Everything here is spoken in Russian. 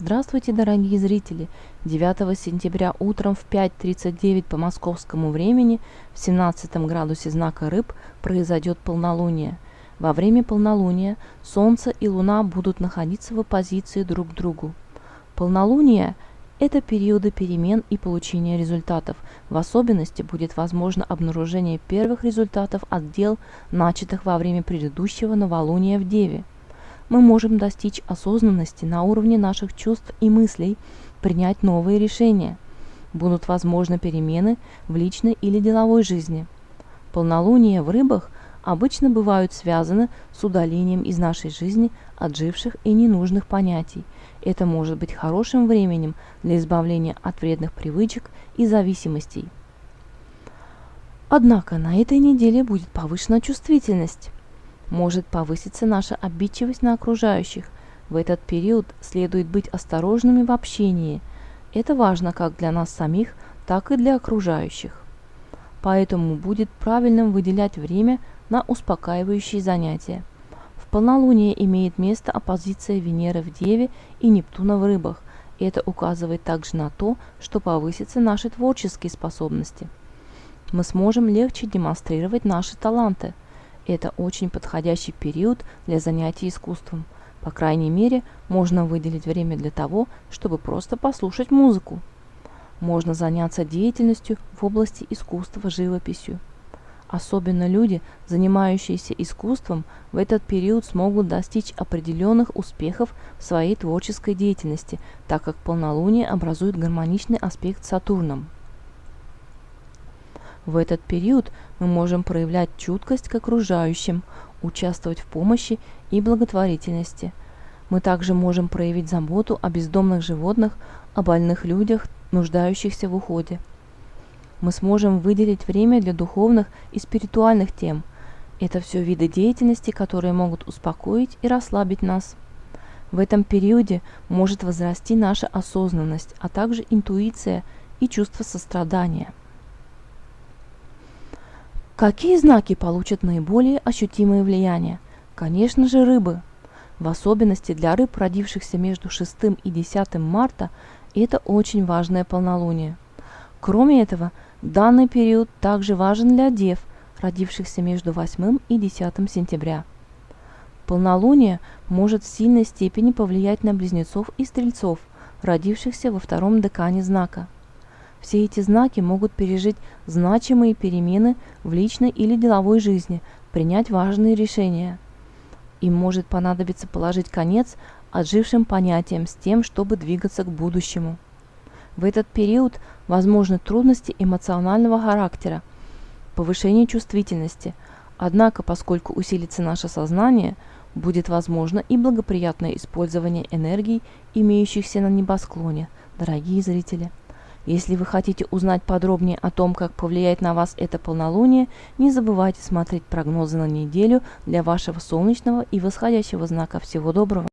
Здравствуйте, дорогие зрители! 9 сентября утром в 5.39 по московскому времени в 17 градусе знака Рыб произойдет полнолуние. Во время полнолуния Солнце и Луна будут находиться в оппозиции друг к другу. Полнолуние – это периоды перемен и получения результатов. В особенности будет возможно обнаружение первых результатов от дел, начатых во время предыдущего новолуния в Деве – мы можем достичь осознанности на уровне наших чувств и мыслей, принять новые решения. Будут возможны перемены в личной или деловой жизни. Полнолуния в рыбах обычно бывают связаны с удалением из нашей жизни отживших и ненужных понятий. Это может быть хорошим временем для избавления от вредных привычек и зависимостей. Однако на этой неделе будет повышена чувствительность может повыситься наша обидчивость на окружающих. В этот период следует быть осторожными в общении. Это важно как для нас самих, так и для окружающих. Поэтому будет правильным выделять время на успокаивающие занятия. В полнолуние имеет место оппозиция Венеры в Деве и Нептуна в Рыбах. Это указывает также на то, что повысятся наши творческие способности. Мы сможем легче демонстрировать наши таланты – это очень подходящий период для занятий искусством. По крайней мере, можно выделить время для того, чтобы просто послушать музыку. Можно заняться деятельностью в области искусства живописью. Особенно люди, занимающиеся искусством, в этот период смогут достичь определенных успехов в своей творческой деятельности, так как полнолуние образует гармоничный аспект с Сатурном. В этот период мы можем проявлять чуткость к окружающим, участвовать в помощи и благотворительности. Мы также можем проявить заботу о бездомных животных, о больных людях, нуждающихся в уходе. Мы сможем выделить время для духовных и спиритуальных тем. Это все виды деятельности, которые могут успокоить и расслабить нас. В этом периоде может возрасти наша осознанность, а также интуиция и чувство сострадания. Какие знаки получат наиболее ощутимое влияние? Конечно же рыбы. В особенности для рыб, родившихся между 6 и 10 марта, это очень важное полнолуние. Кроме этого, данный период также важен для дев, родившихся между 8 и 10 сентября. Полнолуние может в сильной степени повлиять на близнецов и стрельцов, родившихся во втором декане знака – все эти знаки могут пережить значимые перемены в личной или деловой жизни, принять важные решения. Им может понадобиться положить конец отжившим понятиям с тем, чтобы двигаться к будущему. В этот период возможны трудности эмоционального характера, повышение чувствительности, однако поскольку усилится наше сознание, будет возможно и благоприятное использование энергий, имеющихся на небосклоне, дорогие зрители. Если вы хотите узнать подробнее о том, как повлияет на вас это полнолуние, не забывайте смотреть прогнозы на неделю для вашего солнечного и восходящего знака. Всего доброго!